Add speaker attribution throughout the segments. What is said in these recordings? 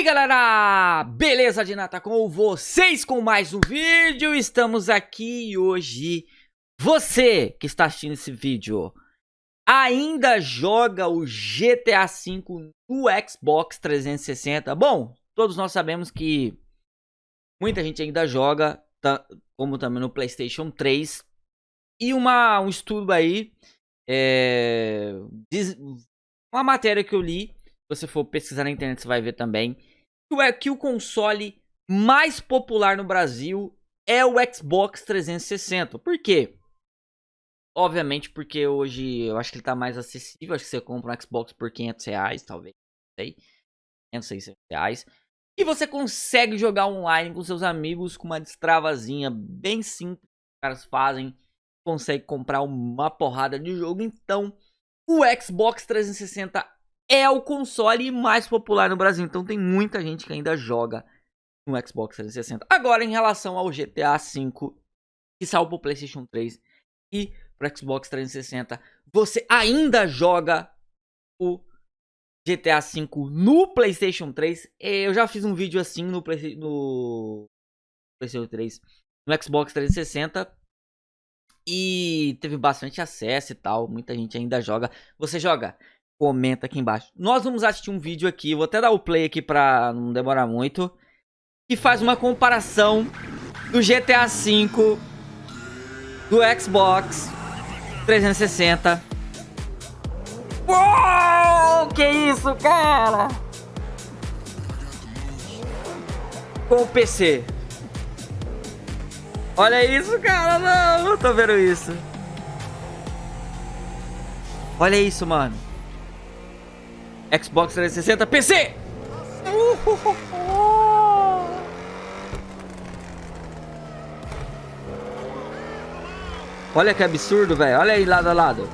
Speaker 1: aí galera, beleza de nata com vocês com mais um vídeo, estamos aqui hoje, você que está assistindo esse vídeo, ainda joga o GTA V no Xbox 360? Bom, todos nós sabemos que muita gente ainda joga, como também no Playstation 3, e uma, um estudo aí, é, uma matéria que eu li, você for pesquisar na internet, você vai ver também. É que o console mais popular no Brasil é o Xbox 360. Por quê? Obviamente porque hoje eu acho que ele tá mais acessível. Acho que você compra um Xbox por 500 reais, talvez. Não sei. 500, 600 reais. E você consegue jogar online com seus amigos com uma destravazinha bem simples. Os caras fazem. Consegue comprar uma porrada de jogo. Então, o Xbox 360 é o console mais popular no Brasil. Então tem muita gente que ainda joga no Xbox 360. Agora, em relação ao GTA V, que saiu pro PlayStation 3 e pro Xbox 360, você ainda joga o GTA V no PlayStation 3? Eu já fiz um vídeo assim no, Play... no PlayStation 3, no Xbox 360. E teve bastante acesso e tal. Muita gente ainda joga. Você joga comenta aqui embaixo. Nós vamos assistir um vídeo aqui, vou até dar o play aqui pra não demorar muito. Que faz uma comparação do GTA V, do Xbox 360. Uou, que isso, cara? Com o PC. Olha isso, cara, não, não tô vendo isso. Olha isso, mano. Xbox 360, PC! Olha que absurdo, velho. Olha aí lado a lado.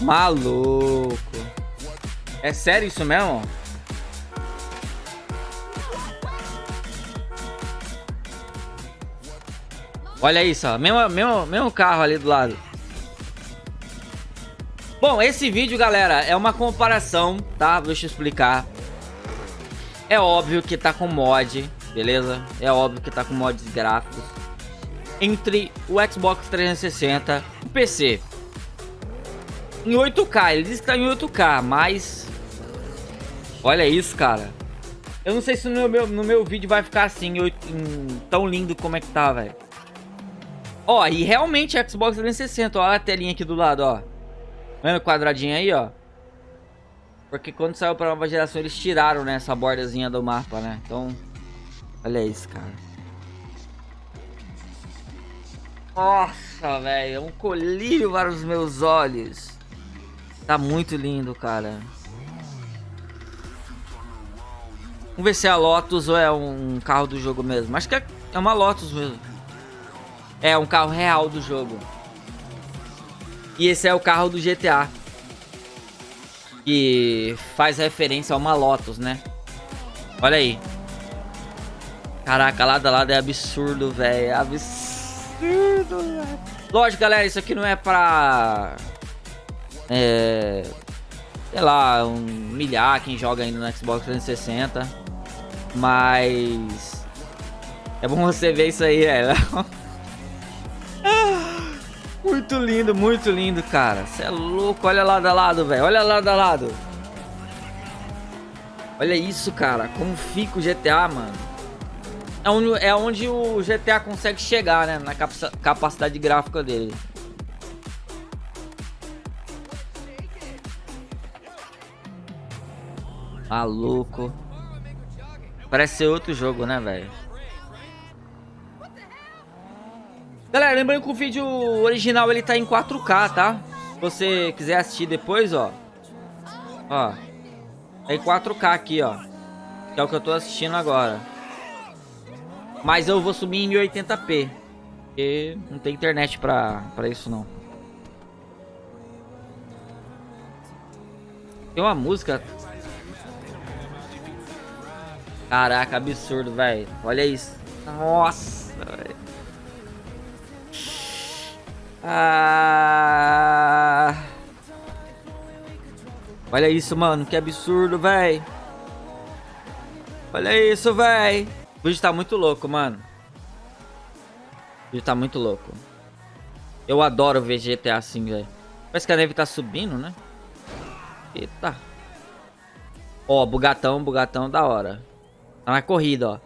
Speaker 1: Maluco. É sério isso mesmo? Olha isso, ó. Mesmo, mesmo, mesmo carro ali do lado. Bom, esse vídeo, galera, é uma comparação, tá? Deixa eu explicar. É óbvio que tá com mod, beleza? É óbvio que tá com mods gráficos. Entre o Xbox 360 e o PC. Em 8K, ele diz que tá em 8K, mas... Olha isso, cara. Eu não sei se no meu, no meu vídeo vai ficar assim, em, tão lindo como é que tá, velho. Ó, e realmente Xbox 360, ó a telinha aqui do lado, ó. Vendo o quadradinho aí, ó. Porque quando saiu pra nova geração eles tiraram, né, essa bordazinha do mapa, né? Então, olha isso, cara. Nossa, velho, é um colírio para os meus olhos. Tá muito lindo, cara. Vamos ver se é a Lotus ou é um carro do jogo mesmo. Acho que é, é uma Lotus mesmo. É, um carro real do jogo. E esse é o carro do GTA. Que faz referência a uma Lotus, né? Olha aí. Caraca, lado a lado é absurdo, velho. É absurdo, velho. Lógico, galera, isso aqui não é pra... É... Sei lá, humilhar quem joga ainda no Xbox 360. Mas... É bom você ver isso aí, velho. Muito lindo, muito lindo, cara. Você é louco. Olha lado a lado, velho. Olha lado a lado. Olha isso, cara. Como fica o GTA, mano. É onde, é onde o GTA consegue chegar, né? Na capacidade gráfica dele. Maluco. Parece ser outro jogo, né, velho? Galera, lembrando que o vídeo original ele tá em 4K, tá? Se você quiser assistir depois, ó. Ó. É em 4K aqui, ó. Que é o que eu tô assistindo agora. Mas eu vou subir em 1080p. Porque não tem internet pra, pra isso, não. Tem uma música... Caraca, absurdo, velho. Olha isso. Nossa, velho. Ah... Olha isso, mano. Que absurdo, véi. Olha isso, véi. O vídeo tá muito louco, mano. O vídeo tá muito louco. Eu adoro ver GTA assim, velho. Parece que a neve tá subindo, né? Eita. Ó, bugatão, bugatão da hora. Tá na corrida, ó.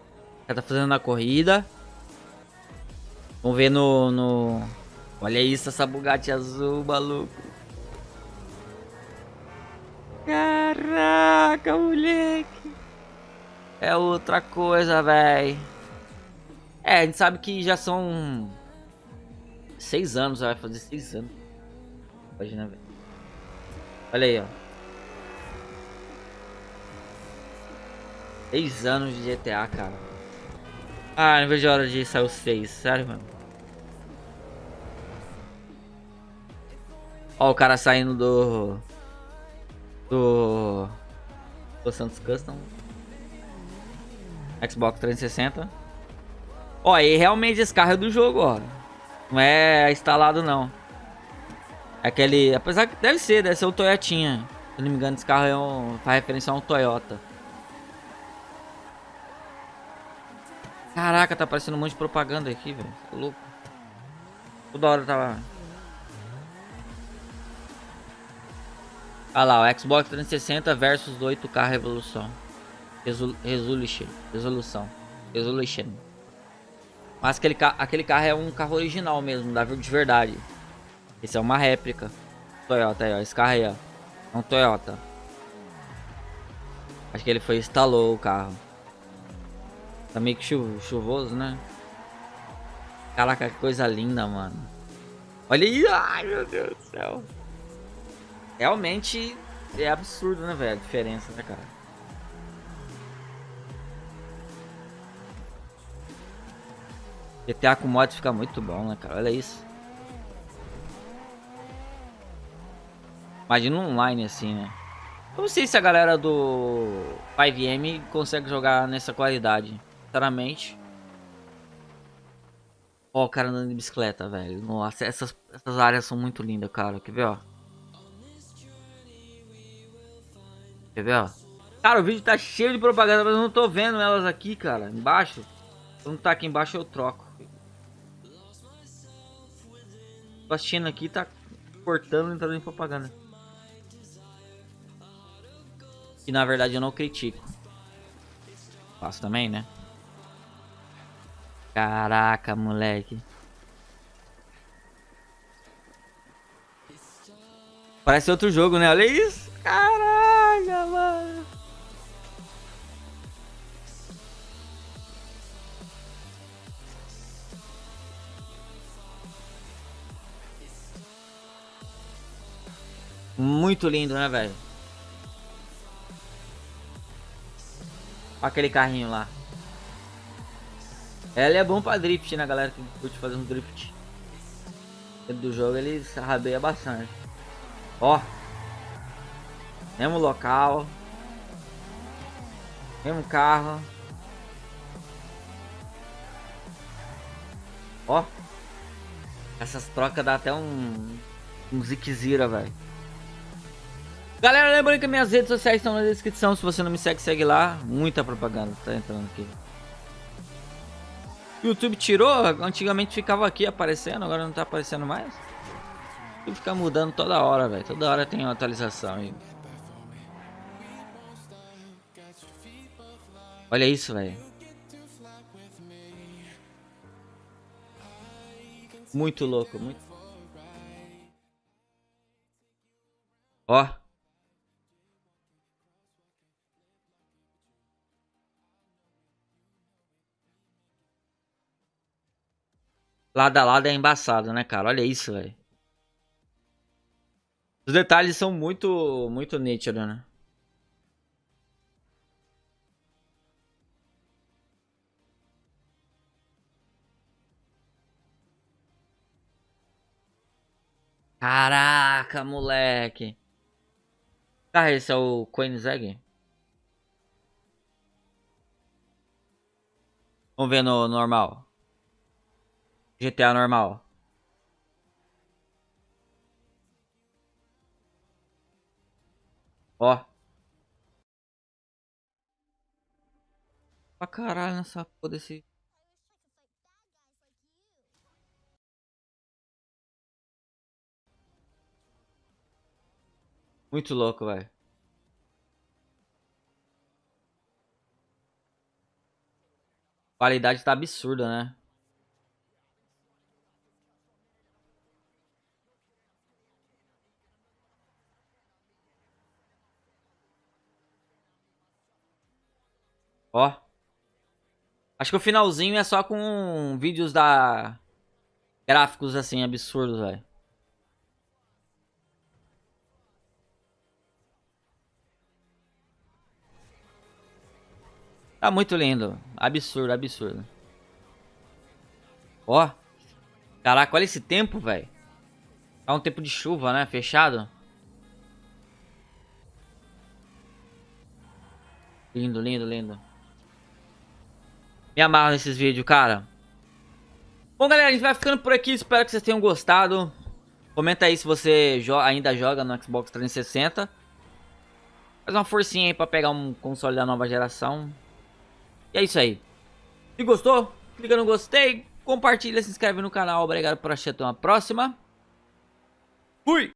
Speaker 1: Já tá fazendo na corrida. Vamos ver no, no... Olha isso, essa Bugatti azul, maluco. Caraca, moleque. É outra coisa, velho. É, a gente sabe que já são... Seis anos, vai fazer seis anos. Imagina, velho. Olha aí, ó. Seis anos de GTA, cara. Ah, não vejo a hora de sair os seis. Sério, mano. Ó o cara saindo do... Do... Do Santos Custom. Xbox 360. Ó, e realmente esse carro é do jogo, ó. Não é instalado, não. É aquele... Apesar que deve ser, deve ser o Toyotinha. Se não me engano, esse carro é um... faz referência a um Toyota. Caraca, tá aparecendo um monte de propaganda aqui, velho. Tô louco. Toda hora tava... Olha lá, o Xbox 360 versus 8K Revolução. Resol resolution. Resolução. Resolution. Mas aquele, ca aquele carro é um carro original mesmo, da de verdade. Esse é uma réplica. Toyota aí, ó. Esse carro aí, ó. É um Toyota. Acho que ele foi instalou o carro. Tá meio que chu chuvoso, né? Caraca, que coisa linda, mano. Olha aí. Ai, meu Deus do céu. Realmente é absurdo, né, velho? A diferença, né, cara? GTA com mods fica muito bom, né, cara? Olha isso. Imagina online assim, né? Eu não sei se a galera do 5M consegue jogar nessa qualidade. Sinceramente. Ó, o cara andando de bicicleta, velho. Nossa, essas, essas áreas são muito lindas, cara. Quer ver, ó? Quer ver, ó? Cara, o vídeo tá cheio de propaganda, mas eu não tô vendo elas aqui, cara. Embaixo. Se não tá aqui embaixo, eu troco. Tô assistindo aqui, tá cortando e entrando em propaganda. E na verdade eu não critico. Faço também, né? Caraca, moleque. Parece outro jogo, né? Olha isso. Caraca, Muito lindo, né, velho? Aquele carrinho lá. Ela é bom pra drift, né, galera que curte fazer um drift. Dentro do jogo ele rabeia bastante. Ó. Mesmo local. Mesmo carro. Ó. Essas trocas dá até um... Um ziquezira, velho. Galera, lembrando que minhas redes sociais estão na descrição. Se você não me segue, segue lá. Muita propaganda tá entrando aqui. YouTube tirou, antigamente ficava aqui aparecendo, agora não tá aparecendo mais. YouTube fica mudando toda hora, velho. Toda hora tem uma atualização aí. Olha isso, velho. Muito louco, muito. Ó. Lado a lado é embaçado, né, cara? Olha isso, velho. Os detalhes são muito, muito nítidos, né? Caraca, moleque. Ah, esse é o Koenigsegg? Vamos ver no normal. GTA normal. Ó. Pra caralho nessa porra desse... Muito louco, velho. Qualidade tá absurda, né? Ó. Acho que o finalzinho é só com vídeos da... Gráficos, assim, absurdos, velho. Tá muito lindo. Absurdo, absurdo. Ó. Caraca, olha esse tempo, velho. Tá um tempo de chuva, né? Fechado. Lindo, lindo, lindo. Me amarro nesses vídeos, cara. Bom, galera, a gente vai ficando por aqui. Espero que vocês tenham gostado. Comenta aí se você jo ainda joga no Xbox 360. Faz uma forcinha aí pra pegar um console da nova geração. E é isso aí. Se gostou, clica no gostei, compartilha, se inscreve no canal. Obrigado por assistir. Até uma próxima. Fui!